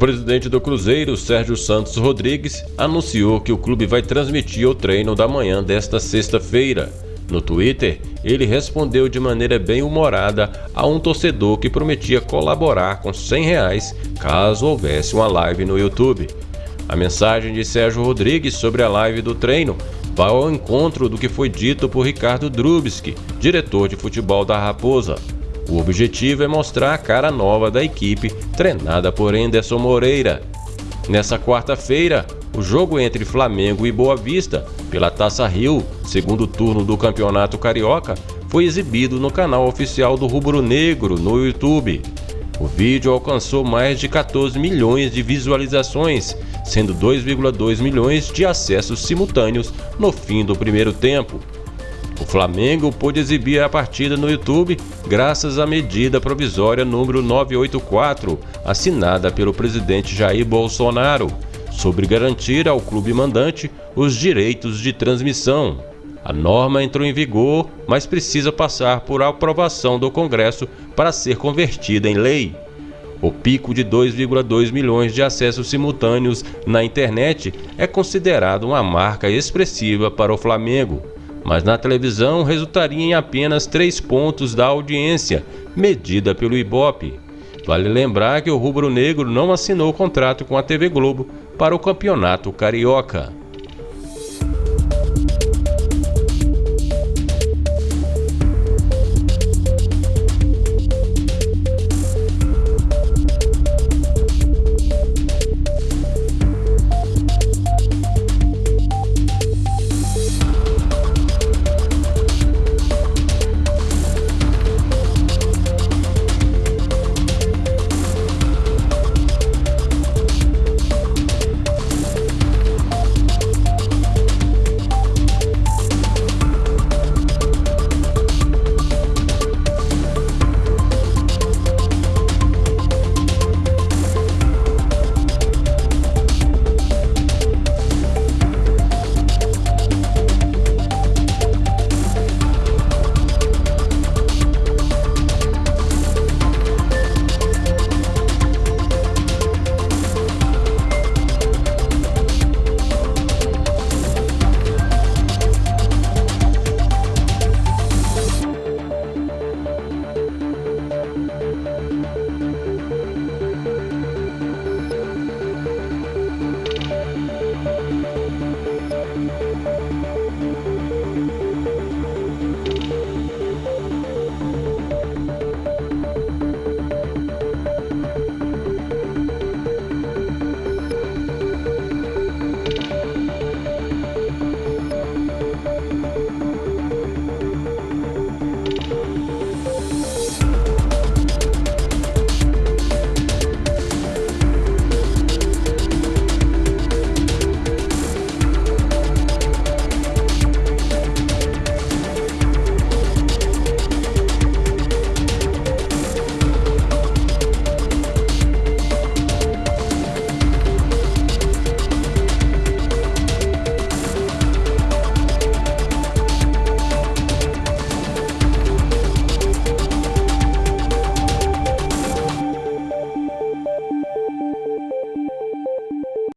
presidente do Cruzeiro, Sérgio Santos Rodrigues, anunciou que o clube vai transmitir o treino da manhã desta sexta-feira. No Twitter, ele respondeu de maneira bem humorada a um torcedor que prometia colaborar com 100 reais caso houvesse uma live no YouTube. A mensagem de Sérgio Rodrigues sobre a live do treino vai ao encontro do que foi dito por Ricardo Drubski, diretor de futebol da Raposa. O objetivo é mostrar a cara nova da equipe, treinada por Enderson Moreira. Nessa quarta-feira, o jogo entre Flamengo e Boa Vista, pela Taça Rio, segundo turno do Campeonato Carioca, foi exibido no canal oficial do Rubro Negro no YouTube. O vídeo alcançou mais de 14 milhões de visualizações, sendo 2,2 milhões de acessos simultâneos no fim do primeiro tempo. O Flamengo pôde exibir a partida no YouTube graças à medida provisória número 984, assinada pelo presidente Jair Bolsonaro, sobre garantir ao clube mandante os direitos de transmissão. A norma entrou em vigor, mas precisa passar por aprovação do Congresso para ser convertida em lei. O pico de 2,2 milhões de acessos simultâneos na internet é considerado uma marca expressiva para o Flamengo mas na televisão resultaria em apenas 3 pontos da audiência, medida pelo Ibope. Vale lembrar que o rubro-negro não assinou contrato com a TV Globo para o Campeonato Carioca.